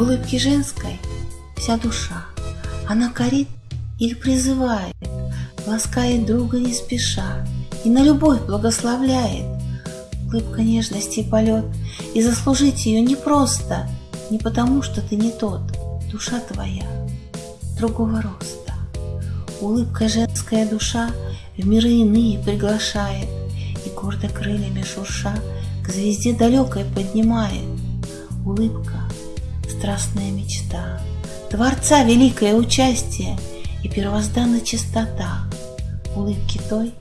улыбки женской вся душа. Она корит или призывает, ласкает друга не спеша и на любовь благословляет. Улыбка нежности и полет, и заслужить ее непросто, не потому, что ты не тот, душа твоя другого роста. Улыбка женская душа в миры иные приглашает, и гордо крыльями шурша к звезде далекой поднимает. Улыбка — страстная мечта, Творца великое участие и первозданная чистота. Улыбки той,